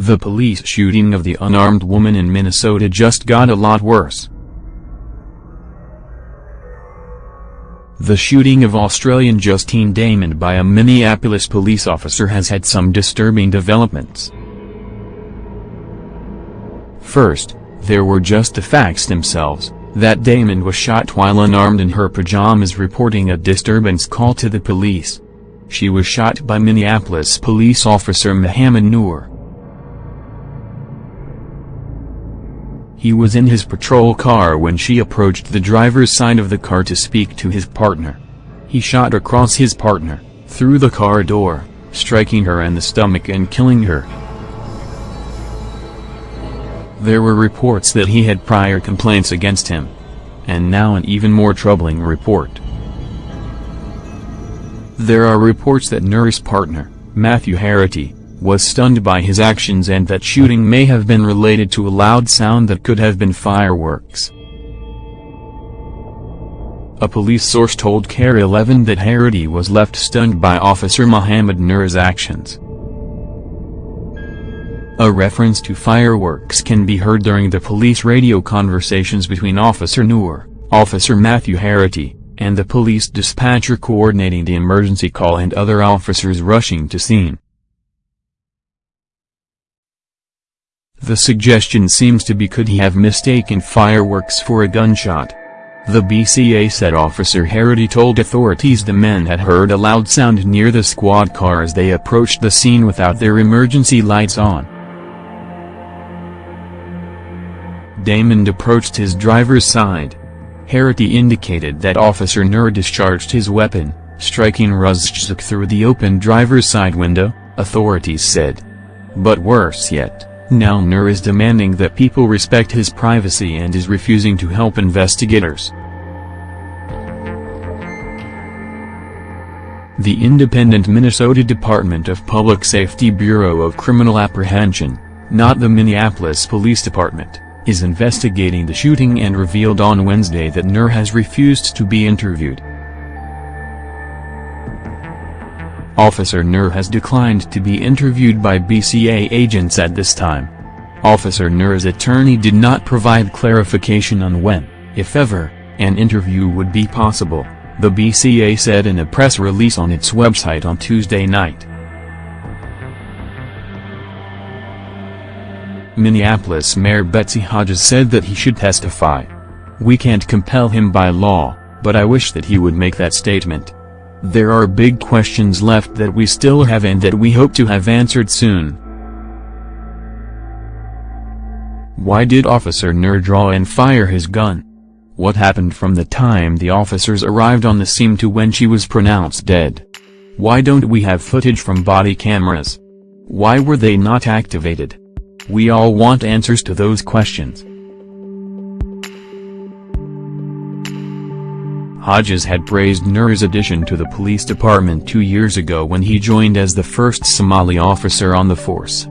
The police shooting of the unarmed woman in Minnesota just got a lot worse. The shooting of Australian Justine Damond by a Minneapolis police officer has had some disturbing developments. First, there were just the facts themselves, that Damond was shot while unarmed in her pajamas reporting a disturbance call to the police. She was shot by Minneapolis police officer Mohamed Noor. He was in his patrol car when she approached the driver's side of the car to speak to his partner. He shot across his partner, through the car door, striking her in the stomach and killing her. There were reports that he had prior complaints against him. And now an even more troubling report. There are reports that Noor's partner, Matthew Harrity, was stunned by his actions and that shooting may have been related to a loud sound that could have been fireworks. A police source told KARE 11 that Harrity was left stunned by Officer Mohamed Noor's actions. A reference to fireworks can be heard during the police radio conversations between Officer Noor, Officer Matthew Harrity, and the police dispatcher coordinating the emergency call and other officers rushing to scene. The suggestion seems to be could he have mistaken fireworks for a gunshot. The BCA said Officer Harrity told authorities the men had heard a loud sound near the squad car as they approached the scene without their emergency lights on. Damond approached his driver's side. Harrity indicated that Officer Noor discharged his weapon, striking Ruszczyk through the open driver's side window, authorities said. But worse yet, now Noor is demanding that people respect his privacy and is refusing to help investigators. The independent Minnesota Department of Public Safety Bureau of Criminal Apprehension, not the Minneapolis Police Department, is investigating the shooting and revealed on Wednesday that Noor has refused to be interviewed. Officer Noor has declined to be interviewed by BCA agents at this time. Officer Noor's attorney did not provide clarification on when, if ever, an interview would be possible, the BCA said in a press release on its website on Tuesday night. Minneapolis Mayor Betsy Hodges said that he should testify. We can't compel him by law, but I wish that he would make that statement. There are big questions left that we still have and that we hope to have answered soon. Why did Officer Noor draw and fire his gun? What happened from the time the officers arrived on the scene to when she was pronounced dead? Why don't we have footage from body cameras? Why were they not activated? We all want answers to those questions. Hodges had praised Noor's addition to the police department two years ago when he joined as the first Somali officer on the force.